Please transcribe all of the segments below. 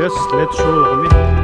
Yes, let's show Romy.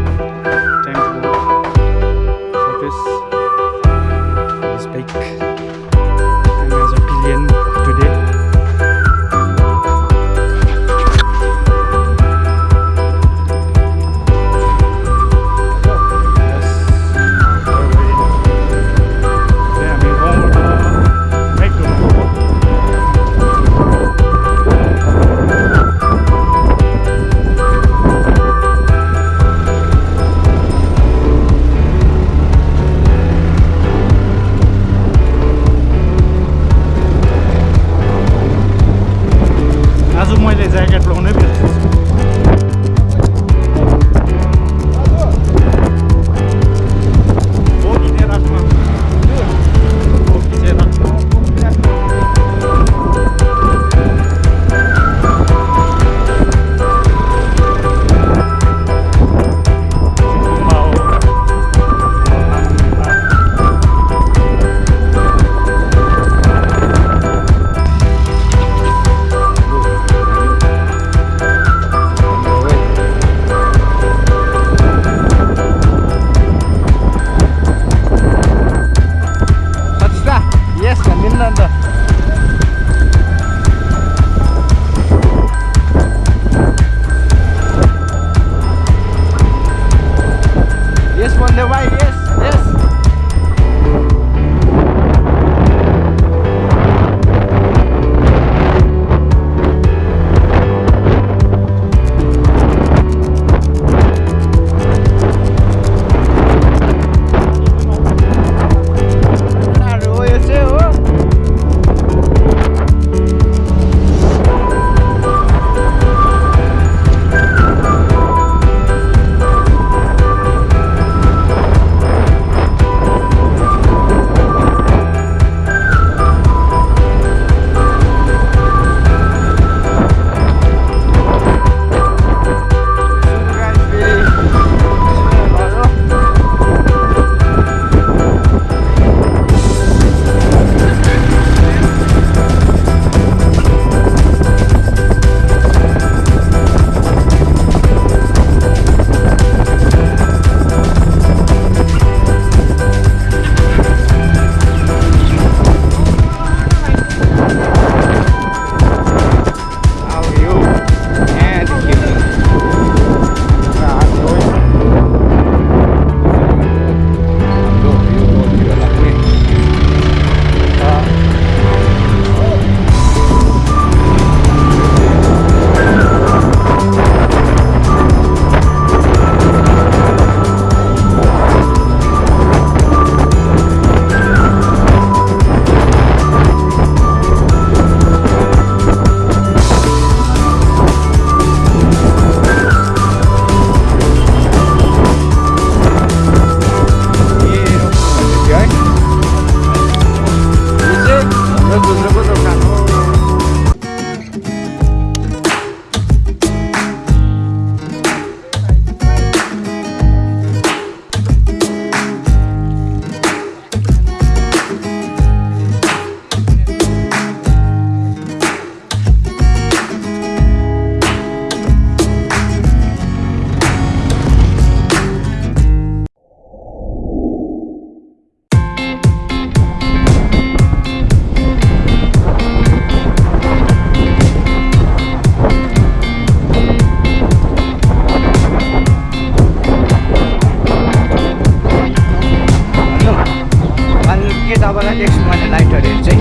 तपाईँलाई next मैले लाइटहरू